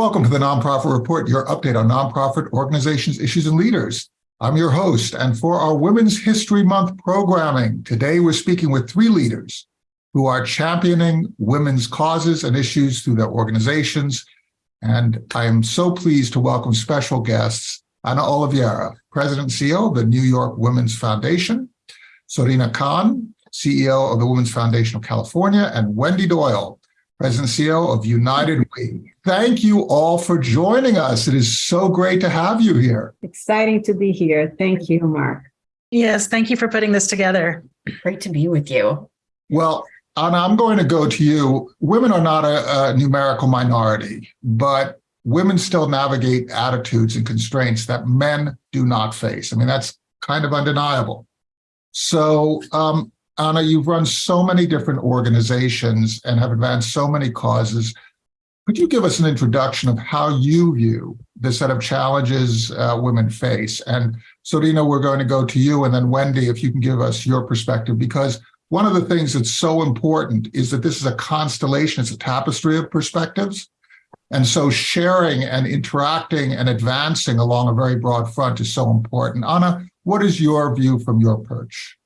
Welcome to the Nonprofit Report, your update on nonprofit organizations, issues, and leaders. I'm your host, and for our Women's History Month programming, today we're speaking with three leaders who are championing women's causes and issues through their organizations. And I am so pleased to welcome special guests, Ana Oliveira, President and CEO of the New York Women's Foundation, Surina Khan, CEO of the Women's Foundation of California, and Wendy Doyle, President CEO of United We. Thank you all for joining us. It is so great to have you here. Exciting to be here. Thank you, Mark. Yes, thank you for putting this together. Great to be with you. Well, Ana, I'm going to go to you. Women are not a, a numerical minority, but women still navigate attitudes and constraints that men do not face. I mean, that's kind of undeniable. So um, Ana, you've run so many different organizations and have advanced so many causes. Could you give us an introduction of how you view the set of challenges uh, women face? And Surina, we're going to go to you, and then Wendy, if you can give us your perspective, because one of the things that's so important is that this is a constellation, it's a tapestry of perspectives. And so sharing and interacting and advancing along a very broad front is so important. Ana, what is your view from your perch?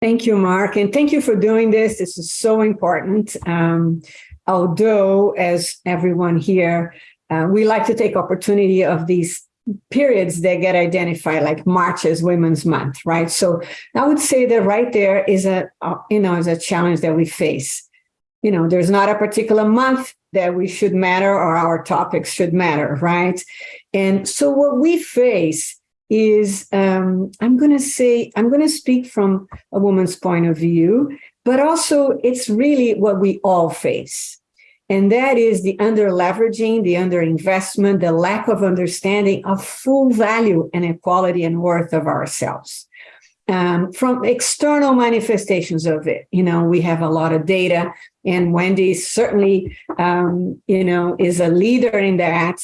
Thank you, Mark, and thank you for doing this. This is so important. Um, although, as everyone here, uh, we like to take opportunity of these periods that get identified like March as Women's Month, right? So I would say that right there is a, uh, you know, is a challenge that we face. You know, there's not a particular month that we should matter or our topics should matter, right? And so what we face is um, I'm going to say, I'm going to speak from a woman's point of view, but also it's really what we all face. And that is the under leveraging, the under investment, the lack of understanding of full value and equality and worth of ourselves. Um, from external manifestations of it, you know, we have a lot of data and Wendy certainly, um, you know, is a leader in that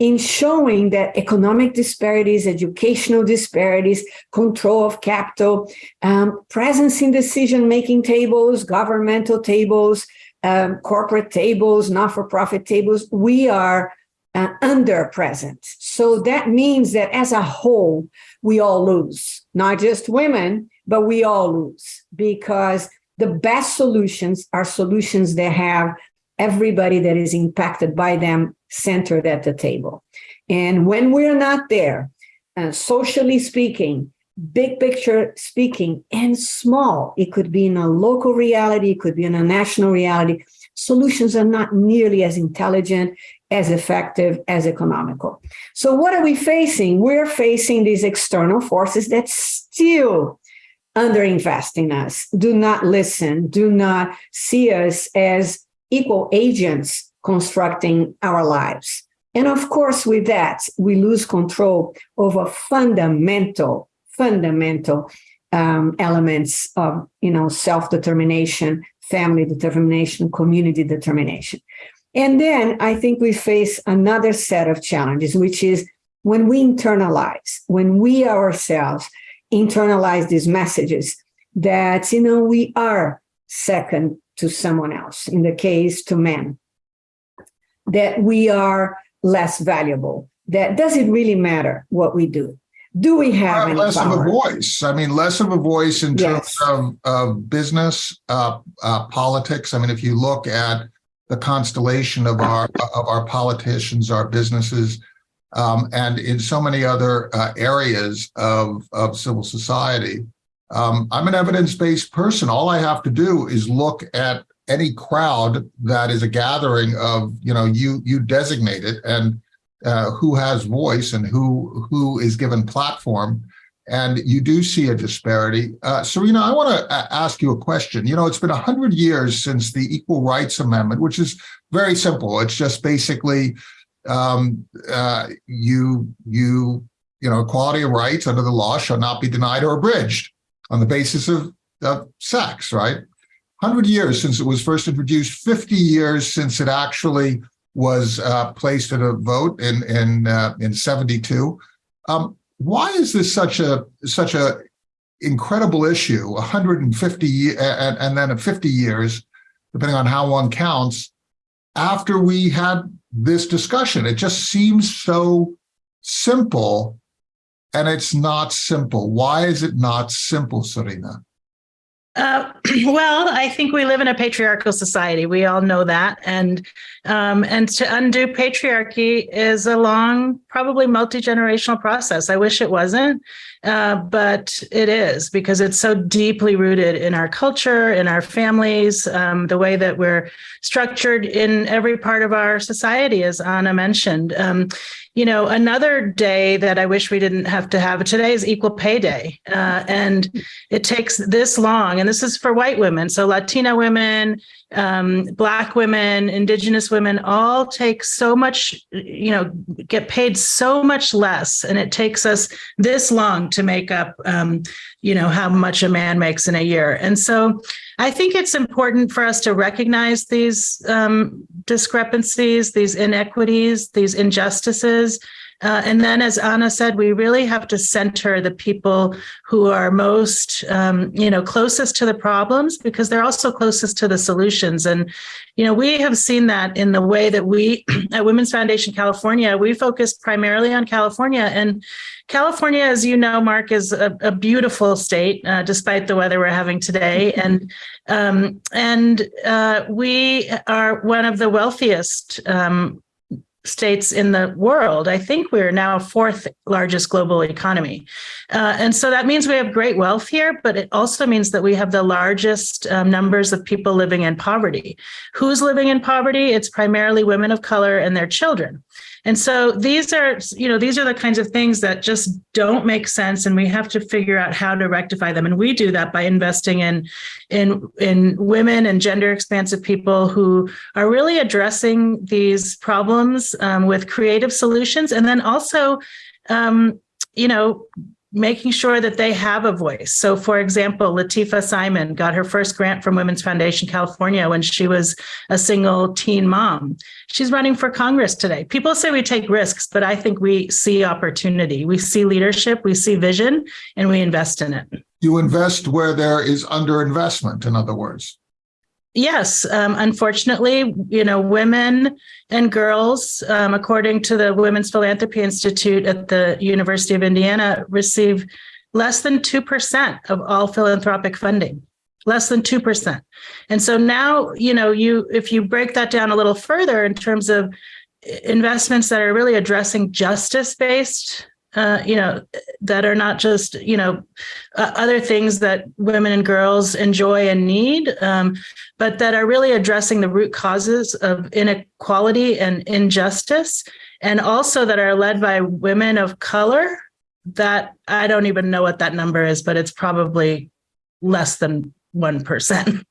in showing that economic disparities, educational disparities, control of capital, um, presence in decision-making tables, governmental tables, um, corporate tables, not-for-profit tables, we are uh, under present. So that means that as a whole, we all lose, not just women, but we all lose because the best solutions are solutions that have everybody that is impacted by them centered at the table. And when we're not there, uh, socially speaking, big picture speaking, and small, it could be in a local reality, it could be in a national reality, solutions are not nearly as intelligent, as effective, as economical. So what are we facing? We're facing these external forces that still underinvest in us, do not listen, do not see us as equal agents constructing our lives. And of course, with that, we lose control over fundamental, fundamental um, elements of, you know, self-determination, family determination, community determination. And then I think we face another set of challenges, which is when we internalize, when we ourselves internalize these messages that, you know, we are second to someone else, in the case to men, that we are less valuable, that does it really matter what we do? Do we have less power? of a voice? I mean, less of a voice in terms Yes. of, of business, uh, uh, politics. I mean, if you look at the constellation of our of our politicians, our businesses, um, and in so many other uh, areas of of civil society, um, I'm an evidence-based person. All I have to do is look at any crowd that is a gathering of, you know, you you designate it and uh, who has voice and who who is given platform. And you do see a disparity. Uh, Surina, I want to ask you a question. You know, it's been 100 years since the Equal Rights Amendment, which is very simple. It's just basically um, uh, you, you, you know, equality of rights under the law shall not be denied or abridged on the basis of, of sex, right? 100 years since it was first introduced, 50 years since it actually was uh, placed at a vote in in uh, in 72. Um, why is this such a such a incredible issue? 150 and, and then 50 years, depending on how one counts, after we had this discussion. It just seems so simple and it's not simple. Why is it not simple, Surina? Uh, well, I think we live in a patriarchal society. We all know that, and um, and to undo patriarchy is a long, probably multi generational process. I wish it wasn't, uh, but it is because it's so deeply rooted in our culture, in our families, um, the way that we're structured in every part of our society, as Ana mentioned. Um, you know, another day that I wish we didn't have to have today is Equal Pay Day. Uh, and it takes this long, and this is for white women. So Latina women, um, Black women, Indigenous women all take so much, you know, get paid so much less. And it takes us this long to make up, um, you know, how much a man makes in a year. And so I think it's important for us to recognize these um, discrepancies, these inequities, these injustices. Uh, and then, as Ana said, we really have to center the people who are most, um, you know, closest to the problems because they're also closest to the solutions. And, you know, we have seen that in the way that we at Women's Foundation California, we focus primarily on California. And California, as you know, Mark, is a, a beautiful state, uh, despite the weather we're having today. And um, and uh, we are one of the wealthiest um, states in the world. I think we're now fourth largest global economy. Uh, and so that means we have great wealth here, but it also means that we have the largest um, numbers of people living in poverty. Who's living in poverty? It's primarily women of color and their children. And so these are, you know, these are the kinds of things that just don't make sense, and we have to figure out how to rectify them. And we do that by investing in, in, in women and gender expansive people who are really addressing these problems um, with creative solutions, and then also, um, you know, making sure that they have a voice. So, for example, Lateefah Simon got her first grant from Women's Foundation California when she was a single teen mom. She's running for Congress today. People say we take risks, but I think we see opportunity. We see leadership, we see vision, and we invest in it. You invest where there is underinvestment, in other words. Yes, um, unfortunately, you know, women and girls, um, according to the Women's Philanthropy Institute at the University of Indiana, receive less than 2% of all philanthropic funding, less than 2%. And so now, you know, you if you break that down a little further in terms of investments that are really addressing justice-based uh, you know, that are not just, you know, uh, other things that women and girls enjoy and need, um, but that are really addressing the root causes of inequality and injustice, and also that are led by women of color. That I don't even know what that number is, but it's probably less than 1%.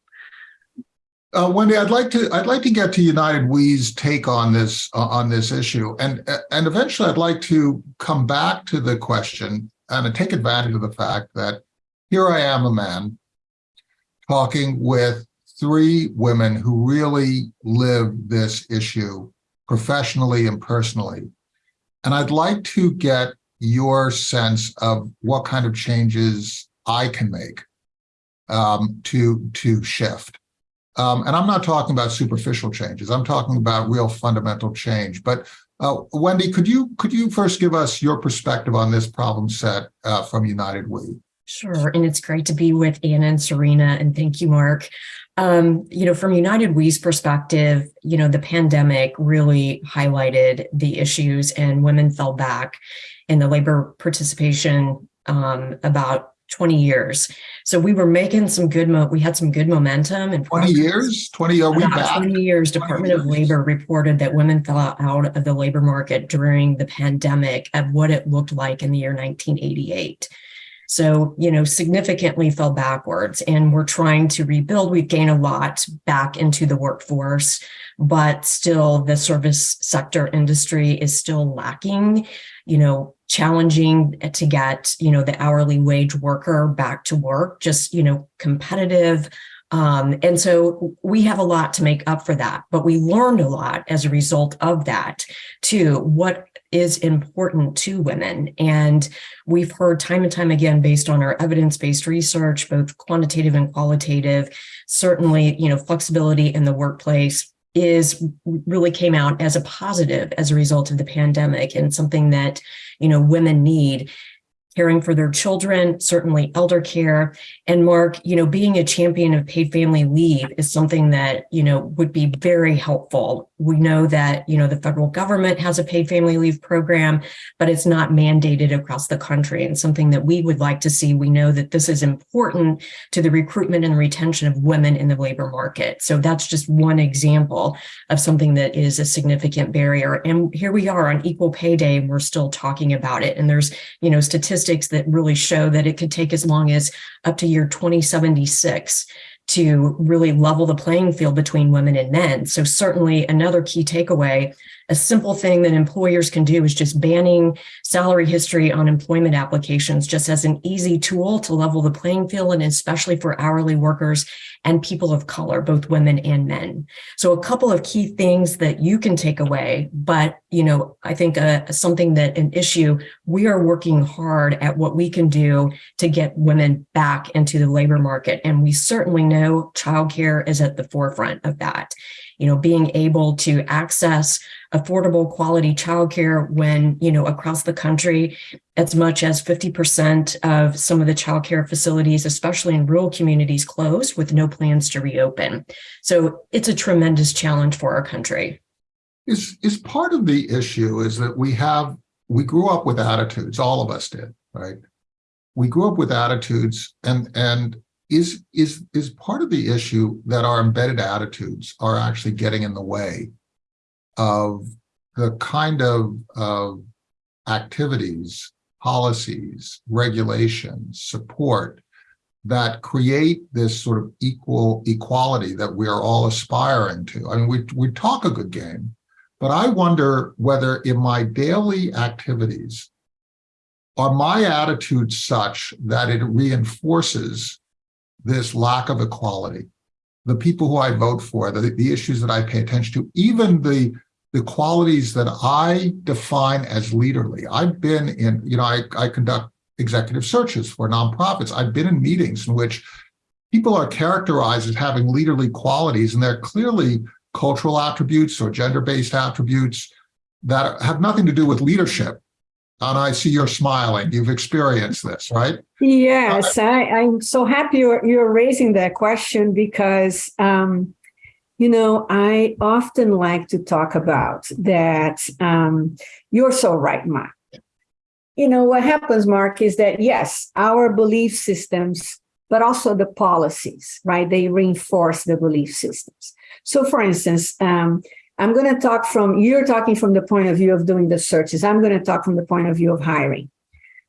Uh, Wendy, I'd like to I'd like to get to United We's take on this uh, on this issue, and and eventually I'd like to come back to the question and take advantage of the fact that here I am, a man, talking with three women who really live this issue professionally and personally, and I'd like to get your sense of what kind of changes I can make um, to to shift. Um, and I'm not talking about superficial changes. I'm talking about real fundamental change. But uh, Wendy, could you could you first give us your perspective on this problem set uh, from United We? Sure, and it's great to be with Ana and Surina, and thank you, Mark. Um, you know, from United We's perspective, you know, the pandemic really highlighted the issues, and women fell back in the labor participation um, about 20 years. So we were making some good, mo we had some good momentum. And 20 years? 20, are we back? 20 years, Department 20 years. of Labor reported that women fell out of the labor market during the pandemic of what it looked like in the year 1988. So, you know, significantly fell backwards and we're trying to rebuild. We've gained a lot back into the workforce, but still the service sector industry is still lacking, you know, challenging to get, you know, the hourly wage worker back to work, just, you know, competitive. Um, and so we have a lot to make up for that, but we learned a lot as a result of that too, what is important to women. And we've heard time and time again, based on our evidence-based research, both quantitative and qualitative, certainly, you know, flexibility in the workplace, is really came out as a positive as a result of the pandemic and something that, you know, women need caring for their children, certainly elder care. And Mark, you know, being a champion of paid family leave is something that, you know, would be very helpful. We know that, you know, the federal government has a paid family leave program, but it's not mandated across the country and something that we would like to see. We know that this is important to the recruitment and retention of women in the labor market. So that's just one example of something that is a significant barrier. And here we are on equal pay day, and we're still talking about it. And there's, you know, statistics that really show that it could take as long as up to year 2076 to really level the playing field between women and men. So certainly another key takeaway, a simple thing that employers can do is just banning salary history on employment applications just as an easy tool to level the playing field and especially for hourly workers and people of color, both women and men. So a couple of key things that you can take away, but you know, I think uh, something that an issue we are working hard at what we can do to get women back into the labor market. And we certainly know childcare is at the forefront of that. You know, being able to access affordable quality childcare when, you know, across the country, as much as 50% of some of the childcare facilities, especially in rural communities, closed with no plans to reopen. So it's a tremendous challenge for our country. Is, is part of the issue is that we have, we grew up with attitudes, all of us did, right? We grew up with attitudes and, and is, is, is part of the issue that our embedded attitudes are actually getting in the way of the kind of, of activities, policies, regulations, support that create this sort of equal equality that we are all aspiring to. I mean, we, we talk a good game, but I wonder whether in my daily activities, are my attitudes such that it reinforces this lack of equality? The people who I vote for, the, the issues that I pay attention to, even the the qualities that I define as leaderly. I've been in, you know, I, I conduct executive searches for nonprofits. I've been in meetings in which people are characterized as having leaderly qualities, and they're clearly cultural attributes or gender-based attributes that have nothing to do with leadership. And I see you're smiling. You've experienced this, right? Yes, I, I'm so happy you're, you're raising that question because um, you know, I often like to talk about that. Um, you're so right, Mark. You know, what happens, Mark, is that yes, our belief systems, but also the policies, right? They reinforce the belief systems. So for instance, um, I'm going to talk from, you're talking from the point of view of doing the searches. I'm going to talk from the point of view of hiring.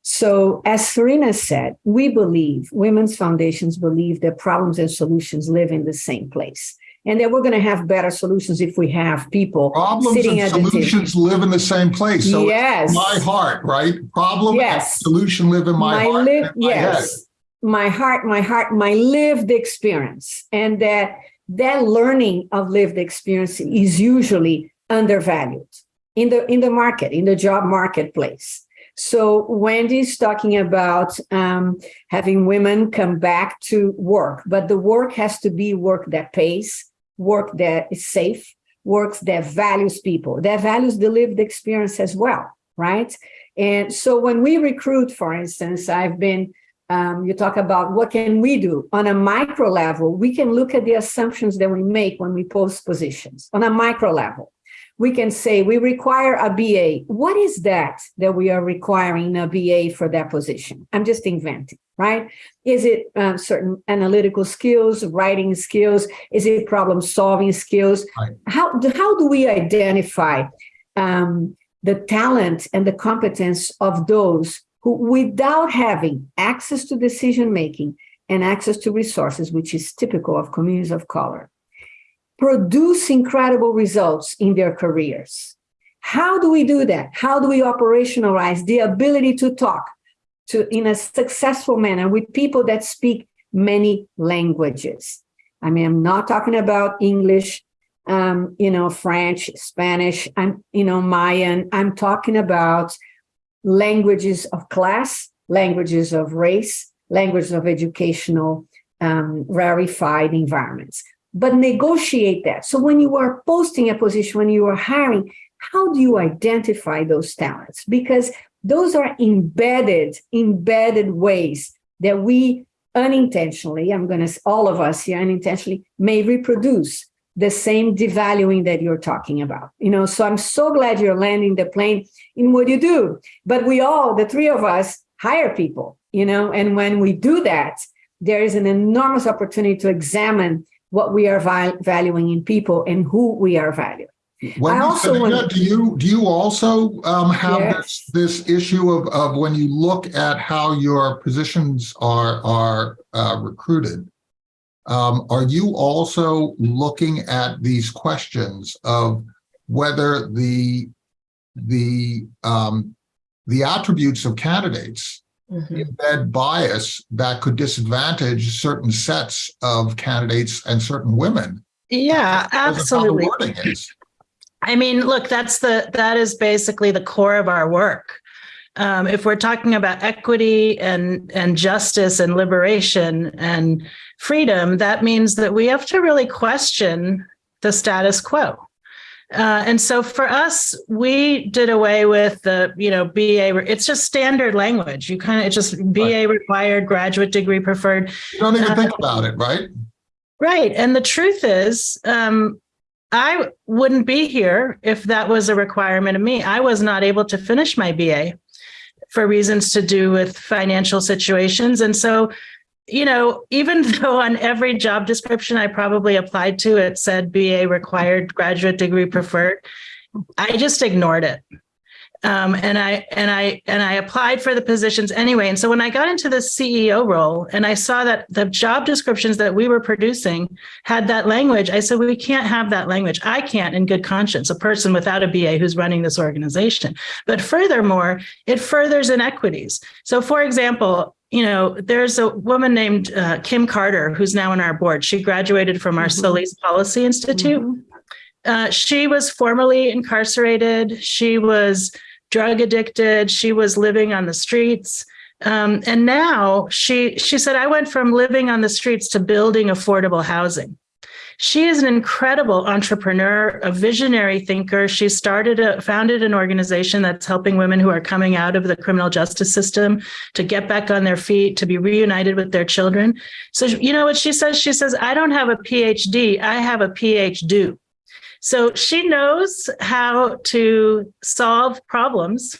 So as Surina said, we believe, women's foundations believe that problems and solutions live in the same place and that we're going to have better solutions if we have people Problems sitting and at solutions live in the same place. So Yes. my heart, right? Problem Yes. and solution live in my, heart and in my head. yes, my heart, my heart, my lived experience, and that that learning of lived experience is usually undervalued in the in the market, in the job marketplace. So Wendy's talking about um, having women come back to work, but the work has to be work that pays, work that is safe, work that values people, that values the lived experience as well, right? And so when we recruit, for instance, I've been, um, you talk about what can we do on a micro level, we can look at the assumptions that we make when we post positions on a micro level. We can say we require a BA. What is that that we are requiring a BA for that position? I'm just inventing, right? Is it um, certain analytical skills, writing skills? Is it problem solving skills? Right. How, do- how do we identify um, the talent and the competence of those who, without having access to decision making and access to resources, which is typical of communities of color, produce incredible results in their careers? How do we do that? How do we operationalize the ability to talk to in a successful manner with people that speak many languages? I mean, I'm not talking about English, um, you know, French, Spanish, I'm, you know, Mayan. I'm talking about languages of class, languages of race, languages of educational um, rarefied environments. but negotiate that. So when you are posting a position, when you are hiring, how do you identify those talents? Because those are embedded, embedded ways that we unintentionally, I'm going to, all of us here unintentionally may reproduce the same devaluing that you're talking about. You know, so I'm so glad you're landing the plane in what you do. But we all, the three of us, hire people, you know, and when we do that, there is an enormous opportunity to examine what we are val- valuing in people and who we are valuing. Wendy, also Selena, want- do you, do you also um, have Yes. this, this issue of, of when you look at how your positions are, are uh, recruited? Um, are you also looking at these questions of whether the, the, um, the attributes of candidates Mhm. embed bias that could disadvantage certain sets of candidates and certain women? Yeah, because of how the absolutely. I mean, look, that's the that is basically the core of our work. Um, if we're talking about equity and and justice and liberation and freedom, that means that we have to really question the status quo. Uh, and so for us, we did away with the, you know, BA, it's just standard language. You kind of, it's just BA required, graduate degree preferred. You don't even Uh, think about it, right? Right. And the truth is, um, I wouldn't be here if that was a requirement of me. I was not able to finish my BA for reasons to do with financial situations. And so, you know, even though on every job description I probably applied to, it said BA required, graduate degree preferred, I just ignored it. Um, and I and I and I applied for the positions anyway. And so when I got into the CEO role and I saw that the job descriptions that we were producing had that language, I said, we can't have that language. I can't, in good conscience, a person without a BA who's running this organization. But furthermore, it furthers inequities. So, for example, you know, there's a woman named uh, Kim Carter who's now on our board. She graduated from our Mhm. Solis Policy Institute. Mhm. Uh, she was formerly incarcerated. She was drug addicted. She was living on the streets. Um, and now she she said, I went from living on the streets to building affordable housing. She is an incredible entrepreneur, a visionary thinker. She started a founded an organization that's helping women who are coming out of the criminal justice system to get back on their feet, to be reunited with their children. So you know what she says? She says, I don't have a PhD, I have a PhD. So she knows how to solve problems.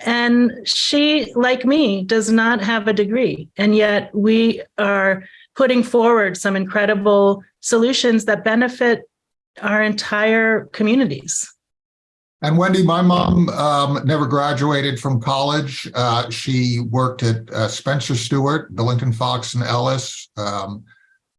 And she, like me, does not have a degree. And yet we are putting forward some incredible solutions that benefit our entire communities. And Wendy, my mom um, never graduated from college. Uh, she worked at uh, Spencer Stuart, Billington Fox and Ellis, um,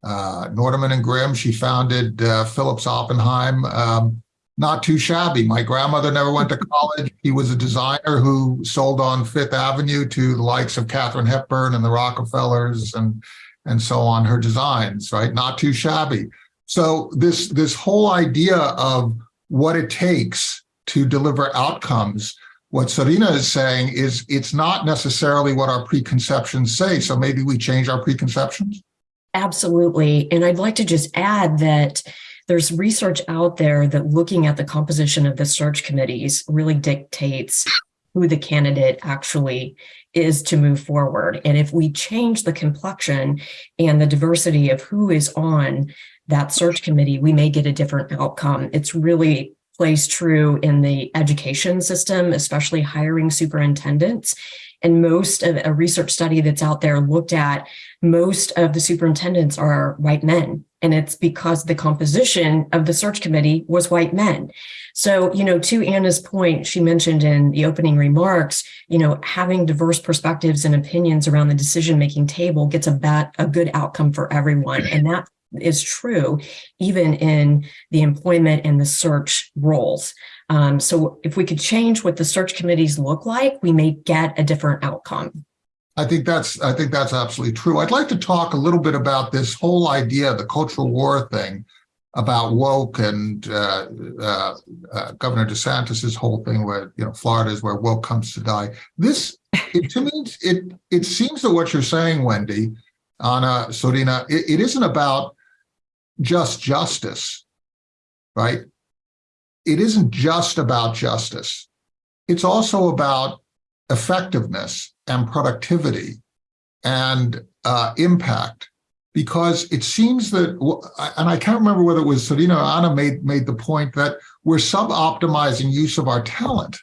uh, Nordeman and Grimm. She founded uh, Phillips Oppenheim. Um, not too shabby. My grandmother never went to college. He was a designer who sold on Fifth Avenue to the likes of Katharine Hepburn and the Rockefellers and and so on. Her designs, right? Not too shabby. So this this whole idea of what it takes to deliver outcomes. What Surina is saying is it's not necessarily what our preconceptions say. So maybe we change our preconceptions. Absolutely. And I'd like to just add that there's research out there that looking at the composition of the search committees really dictates who the candidate actually is to move forward. And if we change the complexion and the diversity of who is on that search committee, we may get a different outcome. It's really plays true in the education system, especially hiring superintendents. And most of a research study that's out there looked at most of the superintendents are white men. And it's because the composition of the search committee was white men. So, you know, to Ana's point, she mentioned in the opening remarks, you know, having diverse perspectives and opinions around the decision making table gets a bat, a good outcome for everyone. And that is true even in the employment and the search roles. Um, so if we could change what the search committees look like, we may get a different outcome. I think that's I think that's absolutely true. I'd like to talk a little bit about this whole idea, the cultural war thing, about woke and uh, uh, uh, Governor DeSantis's whole thing, where you know Florida is where woke comes to die. This, it, to me, it it seems that what you're saying, Wendy, Ana, Surina, it, it isn't about just justice, right? It isn't just about justice. It's also about effectiveness and productivity and uh, impact because it seems that, and I can't remember whether it was Surina or Ana made, made the point that we're sub-optimizing use of our talent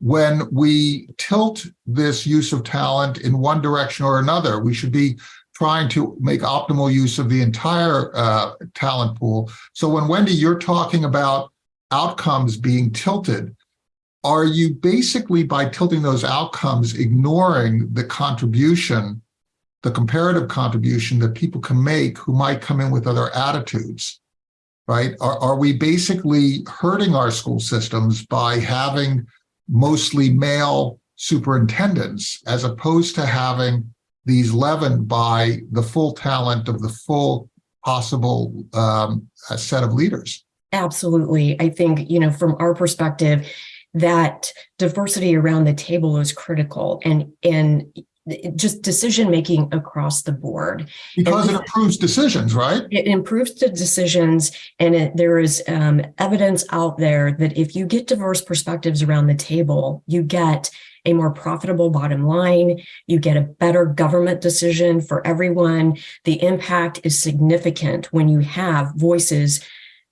when we tilt this use of talent in one direction or another. We should be trying to make optimal use of the entire uh, talent pool. So when Wendy, you're talking about outcomes being tilted, are you basically by tilting those outcomes ignoring the contribution the comparative contribution that people can make who might come in with other attitudes, right? Are, are we basically hurting our school systems by having mostly male superintendents as opposed to having these leavened by the full talent of the full possible um, set of leaders? Absolutely. I think, you know, from our perspective, that diversity around the table is critical and and just decision making across the board because it improves decisions right it improves the decisions and it, there is um, evidence out there that if you get diverse perspectives around the table you get a more profitable bottom line you get a better government decision for everyone the impact is significant when you have voices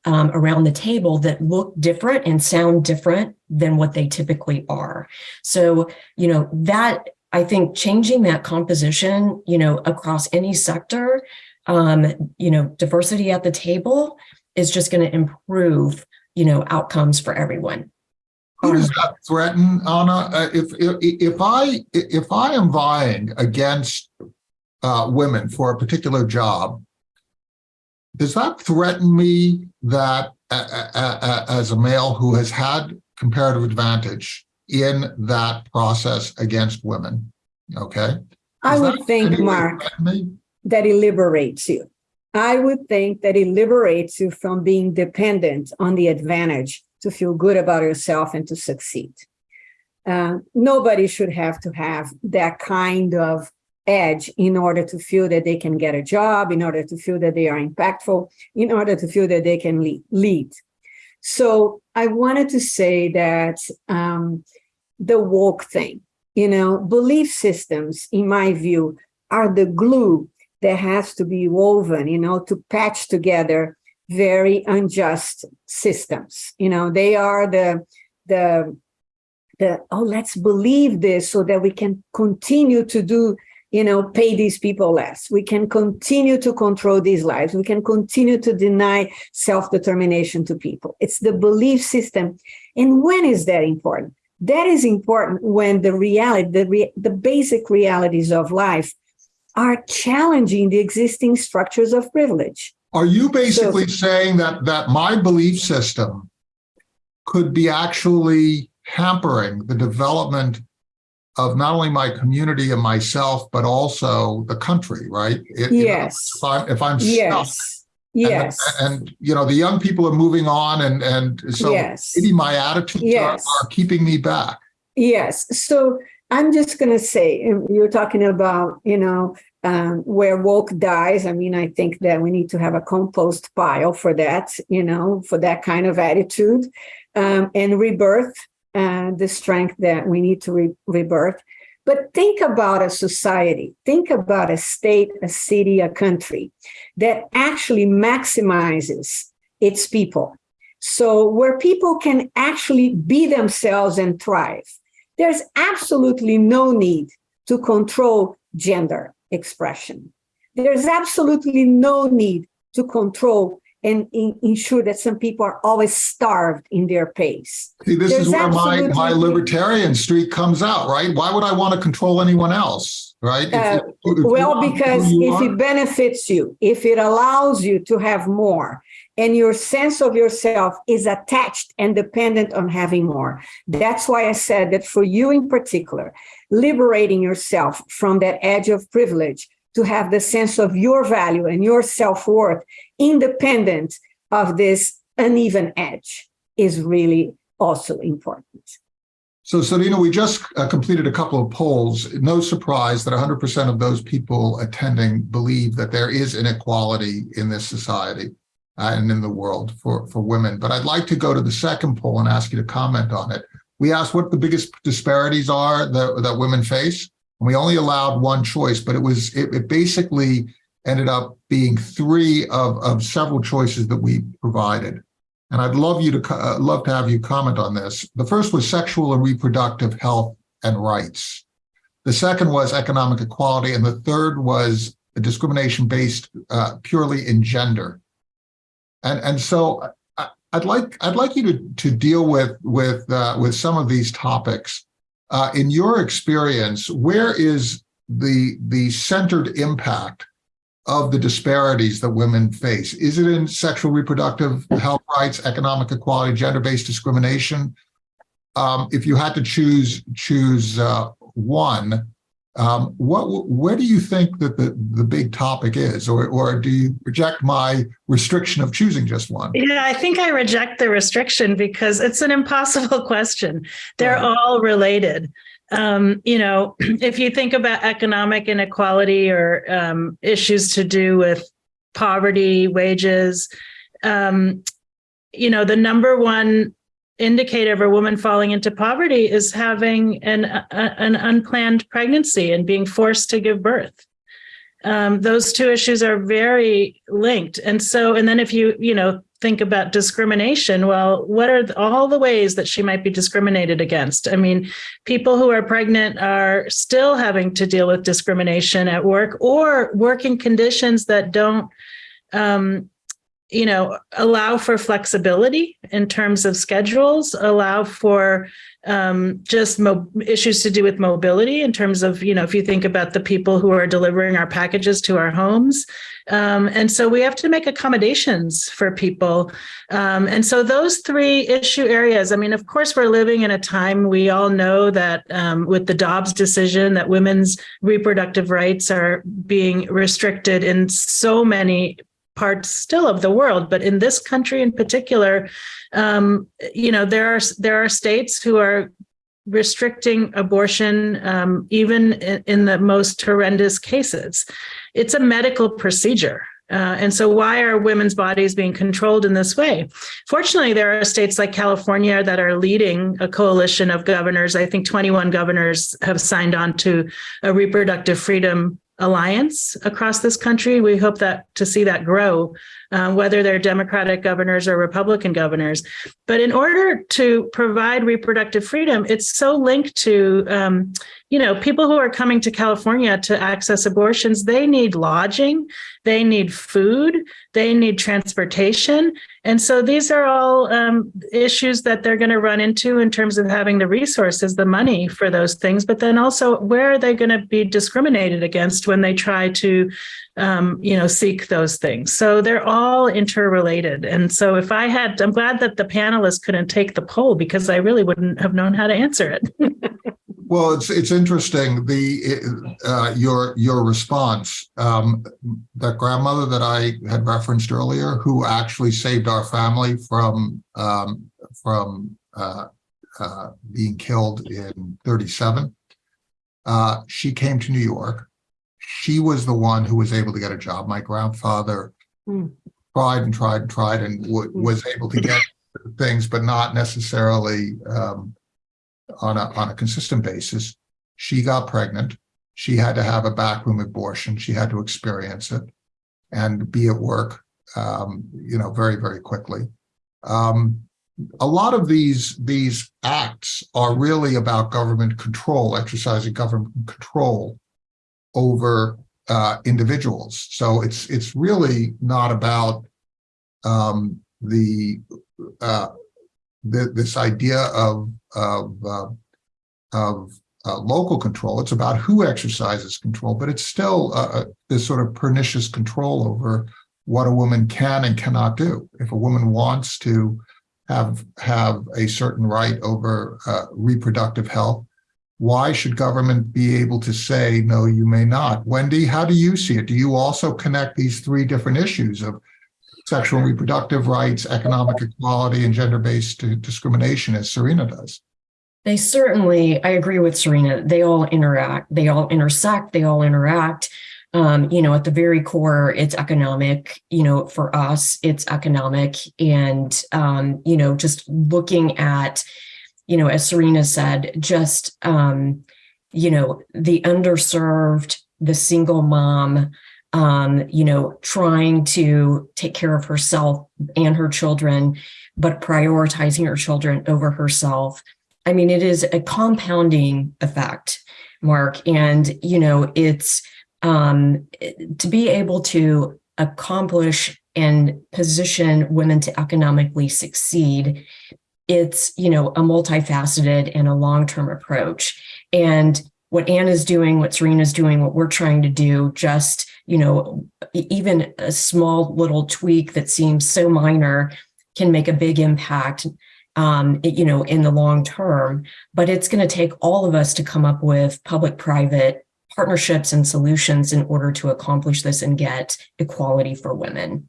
um, around the table that look different and sound different than what they typically are. So, you know, that I think changing that composition, you know, across any sector, um, you know, diversity at the table is just going to improve, you know, outcomes for everyone. Who does that threaten, Ana? Uh, if, if if I if I am vying against uh, women for a particular job, does that threaten me that uh, uh, as a male who has had comparative advantage in that process against women. Okay. I would think, Mark, that it liberates you. I would think that it liberates you from being dependent on the advantage to feel good about yourself and to succeed. Uh, nobody should have to have that kind of edge in order to feel that they can get a job, in order to feel that they are impactful, in order to feel that they can lead. So I wanted to say that um, the woke thing, you know, belief systems, in my view, are the glue that has to be woven, you know, to patch together very unjust systems. You know, they are the the the oh, let's believe this so that we can continue to do you know, pay these people less. We can continue to control these lives. We can continue to deny self-determination to people. It's the belief system. And when is that important? That is important when the reality, the, re the basic realities of life are challenging the existing structures of privilege. Are you basically so, saying that that my belief system could be actually hampering the development of not only my community and myself, but also the country, right? It, yes. You know, if I'm, if I'm yes. stuck, Yes. And, and, you know, the young people are moving on and, and so yes. maybe my attitudes yes. are, are keeping me back. Yes. So I'm just going to say, you're talking about, you know, um, where woke dies. I mean, I think that we need to have a compost pile for that, you know, for that kind of attitude um, and rebirth and the strength that we need to re rebirth. But think about a society, think about a state, a city, a country that actually maximizes its people. So where people can actually be themselves and thrive. There's absolutely no need to control gender expression. There's absolutely no need to control and in, ensure that some people are always starved in their pace. See, this There's is where my, my libertarian streak comes out, right? Why would I want to control anyone else, right? Uh, if, if well, because if are. it benefits you, if it allows you to have more, and your sense of yourself is attached and dependent on having more. That's why I said that for you in particular, liberating yourself from that edge of privilege to have the sense of your value and your self-worth independent of this uneven edge is really also important. So, Surina, we just uh, completed a couple of polls. No surprise that 100% of those people attending believe that there is inequality in this society. uh, and in the world for, for women. But I'd like to go to the second poll and ask you to comment on it. We asked what the biggest disparities are that, that women face. And we only allowed one choice, but it was it, it basically ended up being three of, of several choices that we provided. And I'd love you to uh, love to have you comment on this. The first was sexual and reproductive health and rights. The second was economic equality, and the third was discrimination based uh, purely in gender. And and so I, would like I'd like you to to deal with with uh, with some of these topics. Uh, in your experience, where is the the centered impact of the disparities that women face? Is it in sexual reproductive health rights, economic equality, gender-based discrimination? Um, if you had to choose choose uh, one, um, what where do you think that the the big topic is, or or do you reject my restriction of choosing just one? Yeah, I think I reject the restriction because it's an impossible question. They're right. all related um, you know, if you think about economic inequality or um, issues to do with poverty, wages, um, you know, the number one indicator of a woman falling into poverty is having an a, an unplanned pregnancy and being forced to give birth. Um, those two issues are very linked, and so, and then if you you know think about discrimination, well, what are all the ways that she might be discriminated against? I mean, people who are pregnant are still having to deal with discrimination at work or working conditions that don't, um, you know, allow for flexibility in terms of schedules, allow for um, just issues to do with mobility in terms of, you know, if you think about the people who are delivering our packages to our homes. Um, and so we have to make accommodations for people. Um, and so those three issue areas, I mean, of course, we're living in a time we all know that um, with the Dobbs decision that women's reproductive rights are being restricted in so many parts still of the world, but in this country in particular, um, you know, there are there are states who are restricting abortion um, even in, in, the most horrendous cases. It's a medical procedure. Uh, and so why are women's bodies being controlled in this way? Fortunately, there are states like California that are leading a coalition of governors. I think 21 governors have signed on to a reproductive freedom alliance across this country. We hope that to see that grow, uh, whether they're Democratic governors or Republican governors. But in order to provide reproductive freedom, it's so linked to, um, you know, people who are coming to California to access abortions, they need lodging, they need food, they need transportation. And so these are all um, issues that they're going to run into in terms of having the resources, the money for those things, but then also where are they going to be discriminated against when they try to, um, you know, seek those things. So they're all interrelated. And so if I had, I'm glad that the panelists couldn't take the poll because I really wouldn't have known how to answer it. Well, it's it's interesting the uh, your your response. Um, that grandmother that I had referenced earlier, who actually saved our family from um, from uh, uh, being killed in '37. Uh, she came to New York. She was the one who was able to get a job. My grandfather mm. tried and tried and tried and w- was able to get things, but not necessarily. Um, on a, on a consistent basis. She got pregnant. She had to have a backroom abortion. She had to experience it and be at work, um, you know, very, very quickly. Um, a lot of these these acts are really about government control, exercising government control over uh, individuals. So it's it's really not about um, the uh, the, this idea of of uh, of uh, local control. It's about who exercises control, but it's still uh, uh, this sort of pernicious control over what a woman can and cannot do. If a woman wants to have have a certain right over uh, reproductive health, why should government be able to say no? You may not. Wendy, how do you see it? Do you also connect these three different issues of sexual and reproductive rights, economic equality, and gender-based discrimination as Surina does. They certainly, I agree with Surina, they all interact, they all intersect, they all interact. um, you know, at the very core, it's economic, you know, for us, it's economic. And, um, you know, just looking at, you know, as Surina said, just, um, you know, the underserved, the single mom, um, you know, trying to take care of herself and her children, but prioritizing her children over herself. I mean, it is a compounding effect, Mark. And, you know, it's um, to be able to accomplish and position women to economically succeed. It's, you know, a multifaceted and a long-term approach. And what Ana is doing, what Surina's doing, what we're trying to do, just, you know, even a small little tweak that seems so minor can make a big impact, um, you know, in the long term. But it's going to take all of us to come up with public-private partnerships and solutions in order to accomplish this and get equality for women.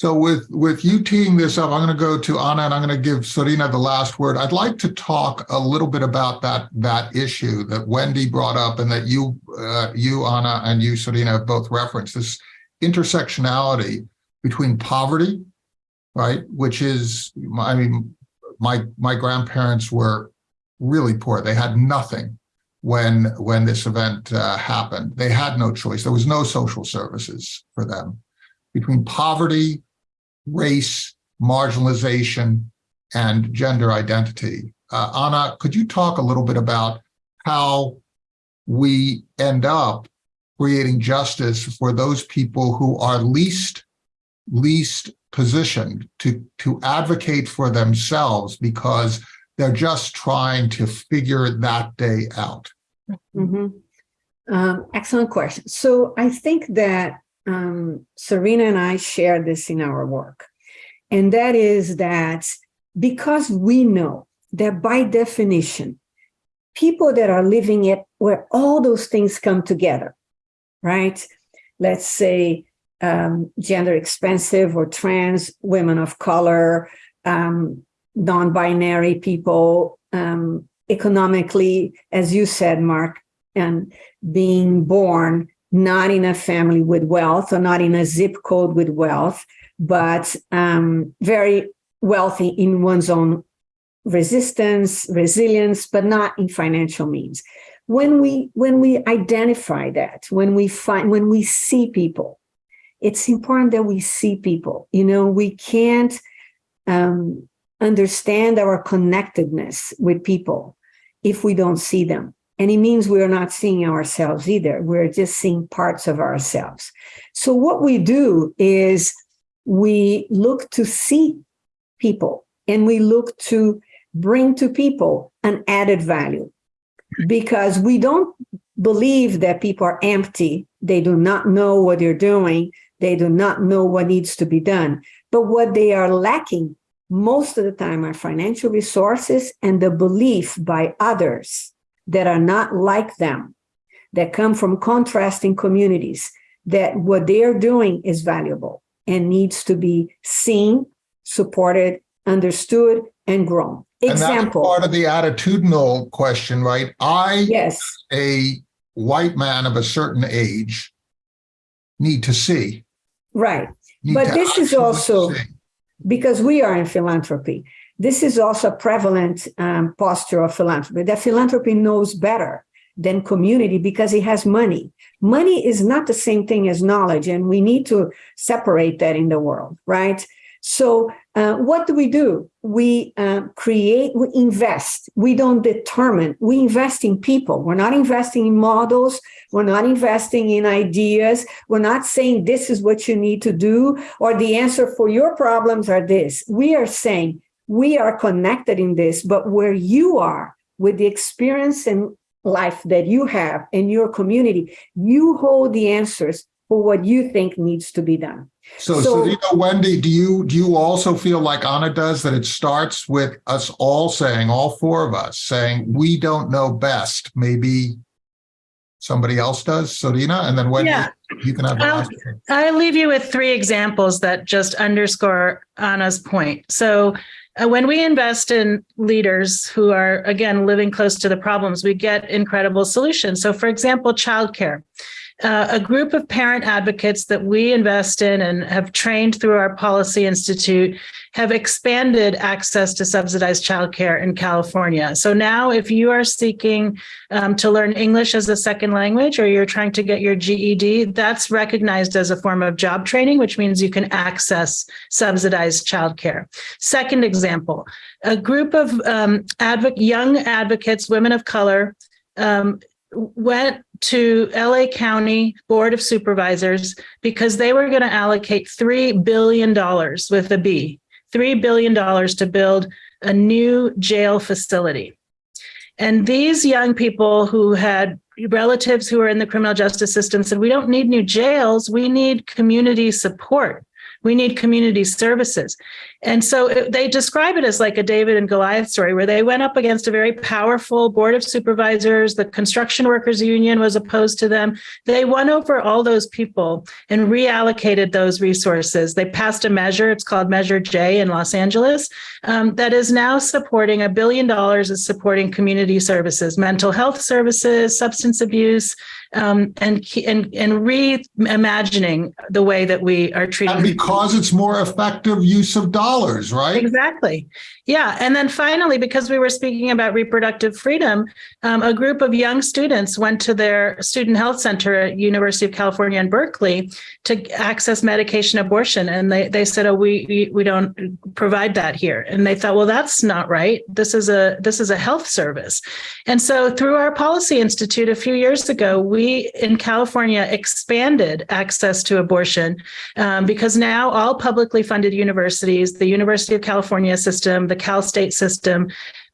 So with, with you teeing this up, I'm going to go to Ana and I'm going to give Surina the last word. I'd like to talk a little bit about that, that issue that Wendy brought up and that you, uh, you, Ana, and you, Surina, have both referenced, this intersectionality between poverty, right, which is, I mean, my, my grandparents were really poor. They had nothing when when this event uh, happened. They had no choice. There was no social services for them. Between poverty, race, marginalization, and gender identity. Uh, Ana, could you talk a little bit about how we end up creating justice for those people who are least least positioned to to advocate for themselves because they're just trying to figure that day out. Mm -hmm. um, excellent question. So I think that um, Surina and I share this in our work. And that is that because we know that by definition, people that are living it where all those things come together, right? Let's say um, gender expensive or trans, women of color, um, non-binary people, um, economically, as you said, Mark, and being born not in a family with wealth or not in a zip code with wealth, but um, very wealthy in one's own resistance, resilience, but not in financial means. When we when we identify that, when we find when we see people, it's important that we see people. You know, we can't um, understand our connectedness with people if we don't see them. And it means we're not seeing ourselves either. We're just seeing parts of ourselves. So what we do is we look to see people and we look to bring to people an added value because we don't believe that people are empty. They do not know what they're doing. They do not know what needs to be done. But what they are lacking most of the time are financial resources and the belief by others that are not like them, that come from contrasting communities, that what they are doing is valuable and needs to be seen, supported, understood, and grown. Example. And that's part of the attitudinal question, right? I, yes. a white man of a certain age, need to see. Right. But this is also, see because we are in philanthropy. This is also a prevalent um, posture of philanthropy, that philanthropy knows better than community because it has money. Money is not the same thing as knowledge, and we need to separate that in the world, right? So uh, what do we do? We uh, create, we invest. We don't determine. We invest in people. We're not investing in models. We're not investing in ideas. We're not saying this is what you need to do or the answer for your problems are this. We are saying we are connected in this, but where you are with the experience and life that you have in your community, you hold the answers for what you think needs to be done. So, so you know, Wendy, do you do you also feel like Ana does that it starts with us all saying, all four of us saying, we don't know best. Maybe somebody else does, Surina, and then Wendy, yeah. you can have the um, last I leave you with three examples that just underscore Ana's point. So Uh, when we invest in leaders who are, again, living close to the problems, we get incredible solutions. So for example, childcare. Uh, a group of parent advocates that we invest in and have trained through our Policy Institute have expanded access to subsidized childcare in California. So now, if you are seeking um, to learn English as a second language or you're trying to get your GED, that's recognized as a form of job training, which means you can access subsidized childcare. Second example, a group of um, young advocates, women of color, um, went to LA County Board of Supervisors because they were going to allocate $3 billion with a B, $3 billion to build a new jail facility. And these young people who had relatives who were in the criminal justice system said, we don't need new jails, we need community support. We need community services. And so it- they describe it as like a David and Goliath story where they went up against a very powerful board of supervisors. The construction workers union was opposed to them. They won over all those people and reallocated those resources. They passed a measure, it's called Measure J in Los Angeles, um, that is now supporting a billion dollars is supporting community services, mental health services, substance abuse, um, and, and, and reimagining the way that we are treating. And because it's more effective use of dollars, right? Exactly. Yeah. And then finally, because we were speaking about reproductive freedom, um, a group of young students went to their student health center at University of California in Berkeley to access medication abortion. And they, they said, oh, we, we, don't provide that here. And they thought, well, that's not right. This is a, this is a health service. And so through our policy institute a few years ago, we in California expanded access to abortion um, because now all publicly funded universities, the University of California system, the Cal State system,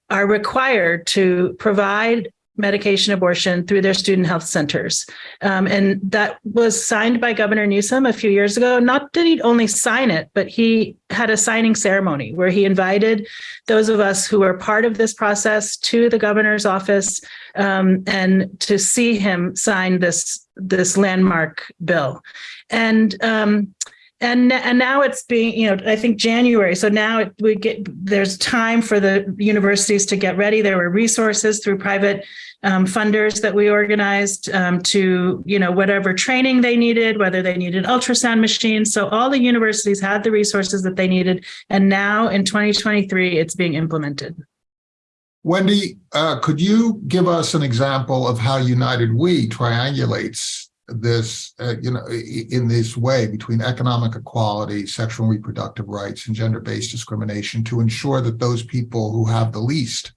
are required to provide medication abortion through their student health centers. Um, and that was signed by Governor Newsom a few years ago. Not did he only sign it, but he had a signing ceremony where he invited those of us who were part of this process to the governor's office um, and to see him sign this this landmark bill. And um, and and now it's being you know i think january so now it, we get there's time for the universities to get ready. There were resources through private um, funders that we organized um, to you know whatever training they needed whether they needed ultrasound machines. So all the universities had the resources that they needed. And now in 2023 it's being implemented. Wendy, uh, could you give us an example of how United We triangulates this, uh, you know, in this way between economic equality, sexual and reproductive rights, and gender-based discrimination to ensure that those people who have the least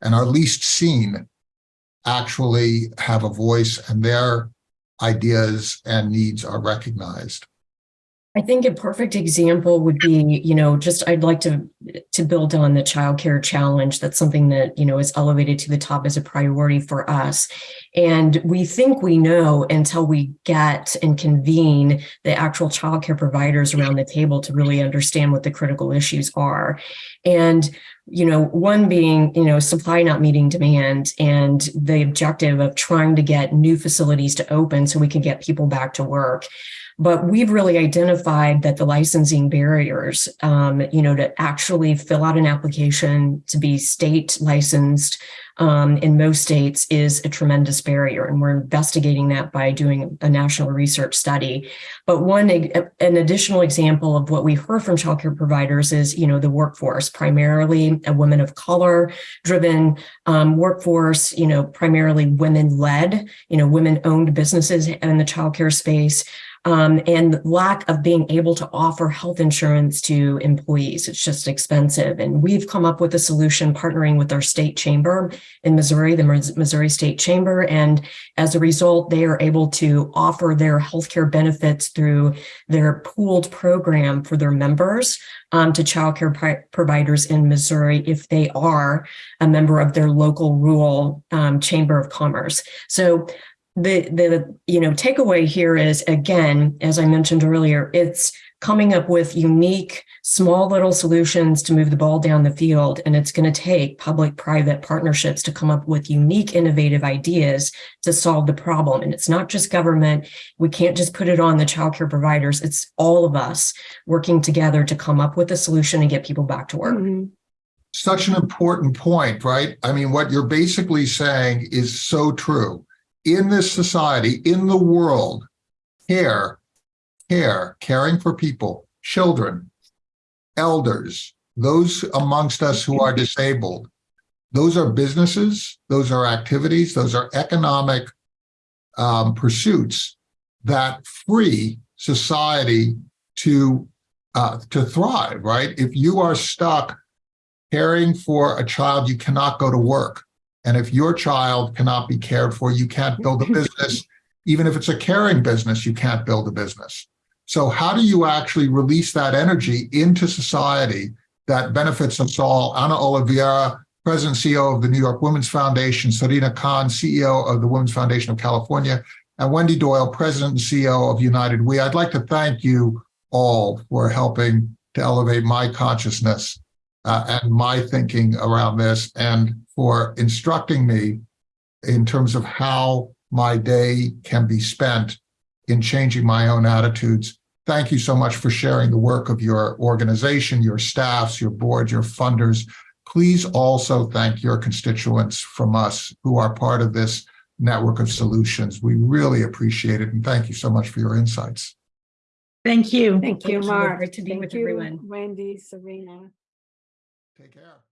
and are least seen actually have a voice and their ideas and needs are recognized? I think a perfect example would be, you know, just I'd like to to build on the childcare challenge. That's something that, you know, is elevated to the top as a priority for us. And we think we know until we get and convene the actual childcare providers around the table to really understand what the critical issues are. And you know, one being, you know, supply not meeting demand and the objective of trying to get new facilities to open so we can get people back to work. But we've really identified that the licensing barriers, um, you know, to actually fill out an application to be state licensed um, in most states is a tremendous barrier. And we're investigating that by doing a national research study. But one, an additional example of what we heard from childcare providers is, you know, the workforce, primarily a women of color driven um, workforce, you know, primarily women led, you know, women owned businesses in the childcare space um, and lack of being able to offer health insurance to employees. It's just expensive. And we've come up with a solution partnering with our state chamber in Missouri, the Missouri State Chamber. And as a result, they are able to offer their healthcare benefits through their pooled program for their members um, to childcare pri- providers in Missouri if they are a member of their local rural um, chamber of commerce. So the the you know takeaway here is again as i mentioned earlier it's coming up with unique small little solutions to move the ball down the field and it's going to take public private partnerships to come up with unique innovative ideas to solve the problem and it's not just government we can't just put it on the childcare providers it's all of us working together to come up with a solution and get people back to work Mhm. Such an important point, right? I mean, what you're basically saying is so true. In this society, in the world, care, care, caring for people, children, elders, those amongst us who are disabled, those are businesses, those are activities, those are economic um, pursuits that free society to uh, to thrive, right? If you are stuck caring for a child, you cannot go to work. And if your child cannot be cared for, you can't build a business. Even if it's a caring business, you can't build a business. So how do you actually release that energy into society that benefits us all? Ana Oliveira, President and CEO of the New York Women's Foundation, Surina Khan, CEO of the Women's Foundation of California, and Wendy Doyle, President and CEO of United We. I'd like to thank you all for helping to elevate my consciousness uh, and my thinking around this and for instructing me in terms of how my day can be spent in changing my own attitudes. Thank you so much for sharing the work of your organization, your staffs, your board, your funders. Please also thank your constituents from us who are part of this network of solutions. We really appreciate it. And thank you so much for your insights. Thank you. Thank you, Thank you. Mark. Great to be Thank with you, everyone. Wendy, Surina. Take care.